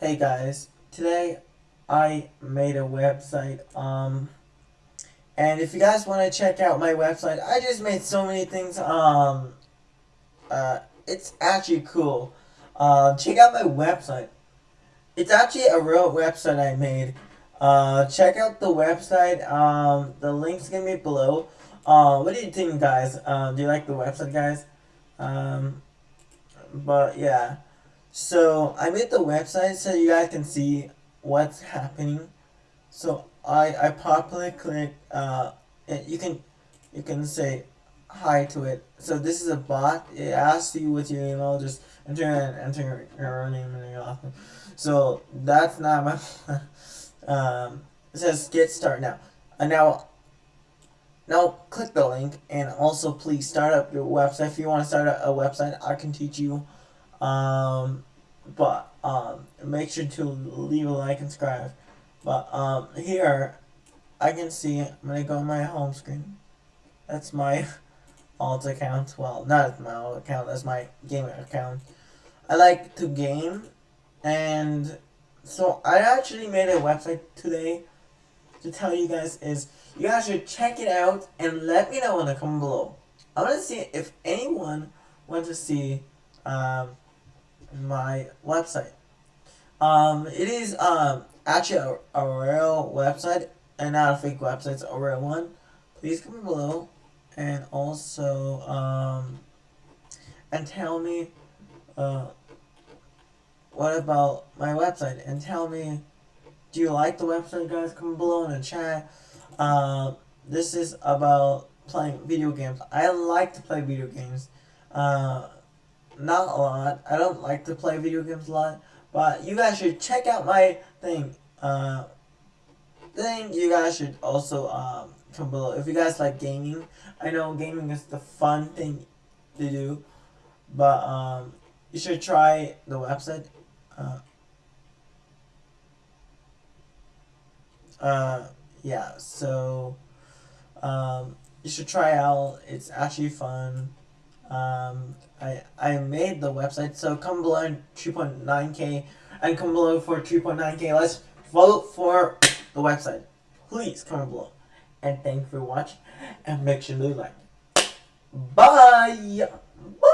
Hey guys, today I made a website, um, and if you guys want to check out my website, I just made so many things, um, uh, it's actually cool. Uh, check out my website. It's actually a real website I made. Uh, check out the website, um, the link's gonna be below. Uh, what do you think guys? Uh, do you like the website guys? Um, but yeah. So I made the website so you guys can see what's happening. So I I properly click uh you can you can say hi to it. So this is a bot. It asks you with your email, just enter and enter your name and your last name. So that's not my um it says get started now. And now now click the link and also please start up your website. If you want to start a, a website, I can teach you. Um, but um, make sure to leave a like and subscribe. But um, here, I can see, I'm going to go on my home screen. That's my alt account. Well, not my alt account, that's my gaming account. I like to game, and so I actually made a website today to tell you guys is you guys should check it out and let me know in the comment below. I want to see if anyone wants to see um, my website. Um, it is um, actually a, a real website and not a fake website, it's a real one. Please comment below and also um, and tell me uh, what about my website and tell me do you like the website guys comment below in the chat uh, this is about playing video games I like to play video games uh, not a lot. I don't like to play video games a lot. But you guys should check out my thing. Uh, thing you guys should also um, come below. If you guys like gaming, I know gaming is the fun thing to do. But um, you should try the website. Uh, uh, yeah, so um, you should try out. It's actually fun. Um, I, I made the website, so come below 2.9k and come below for 2.9k. Let's vote for the website. Please comment below. And thank you for watching and make sure to like. Bye! Bye!